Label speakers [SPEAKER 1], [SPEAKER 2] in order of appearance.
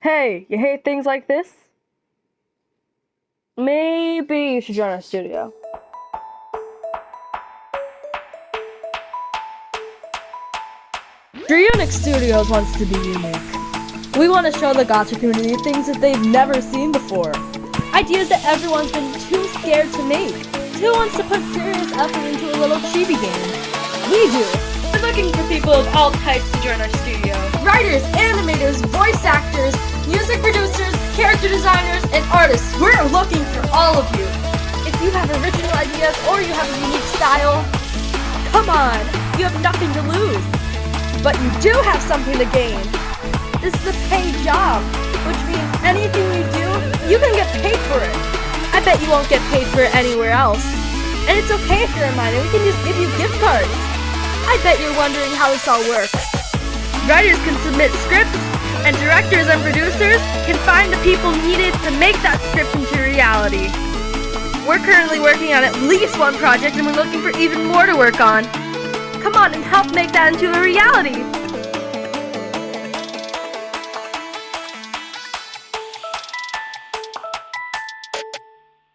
[SPEAKER 1] Hey, you hate things like this? Maybe you should join our studio. Dreonix Studios wants to be unique. We want to show the gacha community things that they've never seen before. Ideas that everyone's been too scared to make. Who wants to put serious effort into a little chibi game? We do.
[SPEAKER 2] We're looking for people of all types to join our studio.
[SPEAKER 3] Writers, animators, voice actors, and artists. We're looking for all of you.
[SPEAKER 1] If you have original ideas or you have a unique style, come on, you have nothing to lose. But you do have something to gain. This is a paid job, which means anything you do, you can get paid for it. I bet you won't get paid for it anywhere else. And it's okay if you're a minor, we can just give you gift cards. I bet you're wondering how this all works.
[SPEAKER 2] Writers can submit scripts, and directors and producers can find the people needed to make that script into reality. We're currently working on at least one project and we're looking for even more to work on. Come on and help make that into a reality!